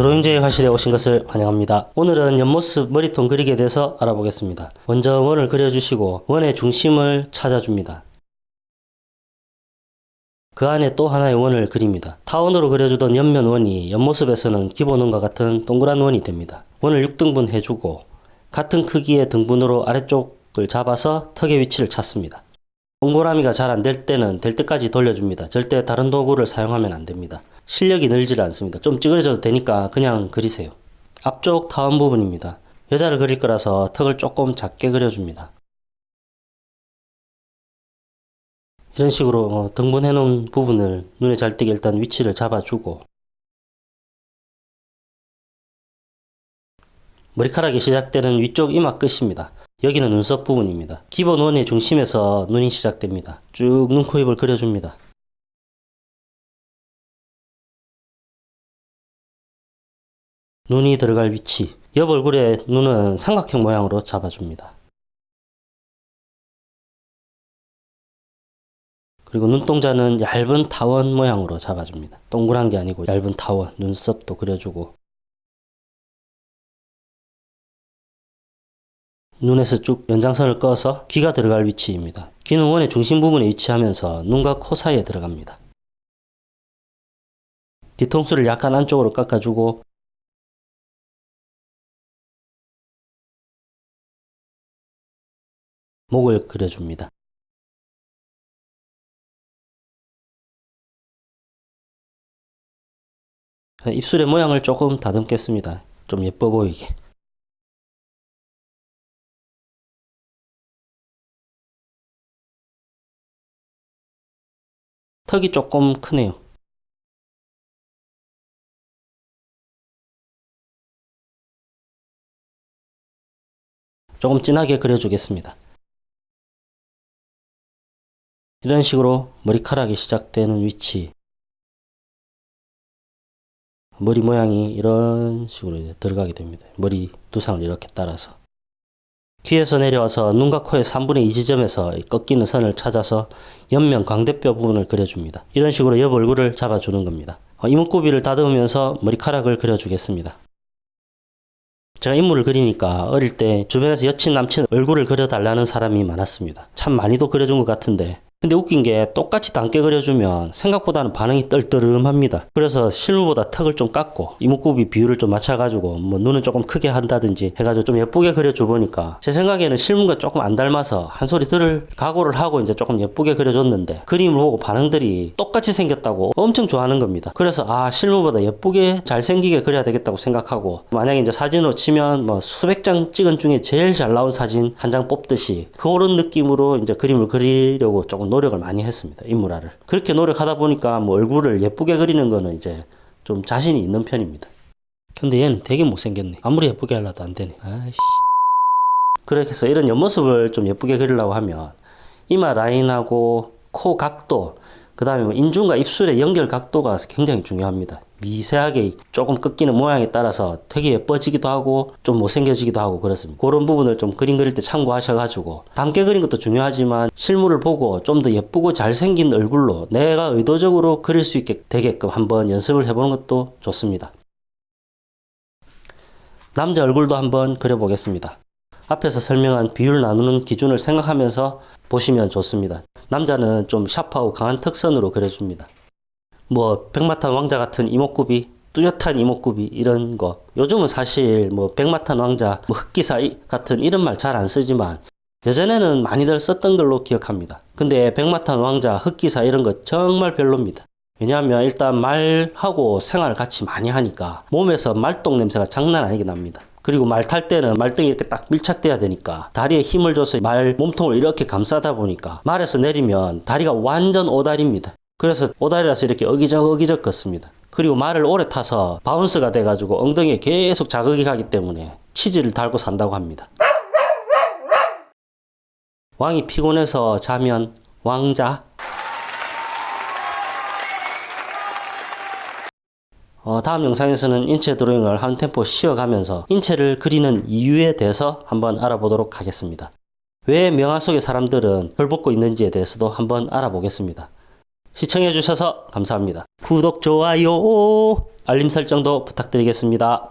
드로잉제의 화실에 오신 것을 환영합니다. 오늘은 옆모습 머리통 그리기에 대해서 알아보겠습니다. 먼저 원을 그려주시고 원의 중심을 찾아줍니다. 그 안에 또 하나의 원을 그립니다. 타원으로 그려주던 옆면 원이 옆모습에서는 기본 원과 같은 동그란 원이 됩니다. 원을 6등분 해주고 같은 크기의 등분으로 아래쪽을 잡아서 턱의 위치를 찾습니다. 동그라미가 잘 안 될 때는 될 때까지 돌려줍니다. 절대 다른 도구를 사용하면 안 됩니다. 실력이 늘질 않습니다. 좀 찌그러져도 되니까 그냥 그리세요. 앞쪽 타원 부분입니다. 여자를 그릴 거라서 턱을 조금 작게 그려줍니다. 이런 식으로 어, 등분해 놓은 부분을 눈에 잘 띄게 일단 위치를 잡아주고 머리카락이 시작되는 위쪽 이마 끝입니다. 여기는 눈썹 부분입니다. 기본 원의 중심에서 눈이 시작됩니다. 쭉 눈, 코, 입을 그려줍니다. 눈이 들어갈 위치 옆 얼굴의 눈은 삼각형 모양으로 잡아줍니다. 그리고 눈동자는 얇은 타원 모양으로 잡아줍니다. 동그란 게 아니고 얇은 타원, 눈썹도 그려주고 눈에서 쭉 연장선을 꺼서 귀가 들어갈 위치입니다. 귀는 원의 중심 부분에 위치하면서 눈과 코 사이에 들어갑니다. 뒤통수를 약간 안쪽으로 깎아주고 목을 그려줍니다. 입술의 모양을 조금 다듬겠습니다. 좀 예뻐 보이게. 턱이 조금 크네요. 조금 진하게 그려주겠습니다. 이런 식으로 머리카락이 시작되는 위치 머리 모양이 이런 식으로 들어가게 됩니다. 머리 두상을 이렇게 따라서 귀에서 내려와서 눈과 코의 3분의 2 지점에서 꺾이는 선을 찾아서 옆면 광대뼈 부분을 그려줍니다. 이런 식으로 옆 얼굴을 잡아주는 겁니다. 어, 이목구비를 다듬으면서 머리카락을 그려주겠습니다. 제가 인물을 그리니까 어릴 때 주변에서 여친 남친 얼굴을 그려달라는 사람이 많았습니다. 참 많이도 그려준 것 같은데 근데 웃긴 게 똑같이 닮게 그려주면 생각보다는 반응이 떨떠름합니다. 그래서 실물보다 턱을 좀 깎고 이목구비 비율을 좀 맞춰가지고 뭐 눈을 조금 크게 한다든지 해가지고 좀 예쁘게 그려줘 보니까 제 생각에는 실물과 조금 안 닮아서 한 소리 들을 각오를 하고 이제 조금 예쁘게 그려줬는데 그림을 보고 반응들이 똑같이 생겼다고 엄청 좋아하는 겁니다. 그래서 아 실물보다 예쁘게 잘생기게 그려야 되겠다고 생각하고 만약에 이제 사진으로 치면 뭐 수백 장 찍은 중에 제일 잘 나온 사진 한 장 뽑듯이 그런 느낌으로 이제 그림을 그리려고 조금 노력을 많이 했습니다. 인물화를. 그렇게 노력하다 보니까 뭐 얼굴을 예쁘게 그리는 거는 이제 좀 자신이 있는 편입니다. 근데 얘는 되게 못생겼네. 아무리 예쁘게 하려도 안 되네. 아이씨. 그렇게 해서 이런 옆모습을 좀 예쁘게 그리려고 하면 이마 라인하고 코 각도 그 다음에 뭐 인중과 입술의 연결 각도가 굉장히 중요합니다. 미세하게 조금 꺾이는 모양에 따라서 되게 예뻐지기도 하고 좀 못생겨지기도 하고 그렇습니다. 그런 부분을 좀 그림 그릴 때 참고하셔가지고 닮게 그린 것도 중요하지만 실물을 보고 좀 더 예쁘고 잘생긴 얼굴로 내가 의도적으로 그릴 수 있게 되게끔 한번 연습을 해보는 것도 좋습니다. 남자 얼굴도 한번 그려보겠습니다. 앞에서 설명한 비율 나누는 기준을 생각하면서 보시면 좋습니다. 남자는 좀 샤프하고 강한 특선으로 그려줍니다. 뭐 백마탄 왕자 같은 이목구비 뚜렷한 이목구비 이런 거 요즘은 사실 뭐 백마탄 왕자 뭐 흑기사 같은 이런 말 잘 안 쓰지만 예전에는 많이들 썼던 걸로 기억합니다 근데 백마탄 왕자 흑기사 이런 거 정말 별로입니다 왜냐하면 일단 말하고 생활을 같이 많이 하니까 몸에서 말똥 냄새가 장난 아니게 납니다 그리고 말 탈 때는 말등이 이렇게 딱 밀착돼야 되니까 다리에 힘을 줘서 말 몸통을 이렇게 감싸다 보니까 말에서 내리면 다리가 완전 오다리입니다 그래서 오다리라서 이렇게 어기적 어기적 걷습니다. 그리고 말을 오래 타서 바운스가 돼가지고 엉덩이에 계속 자극이 가기 때문에 치즈를 달고 산다고 합니다. 왕이 피곤해서 자면 왕자 어, 다음 영상에서는 인체 드로잉을 한 템포 쉬어가면서 인체를 그리는 이유에 대해서 한번 알아보도록 하겠습니다. 왜 명화 속의 사람들은 헐벗고 있는지에 대해서도 한번 알아보겠습니다. 시청해주셔서 감사합니다. 구독, 좋아요, 알림 설정도 부탁드리겠습니다.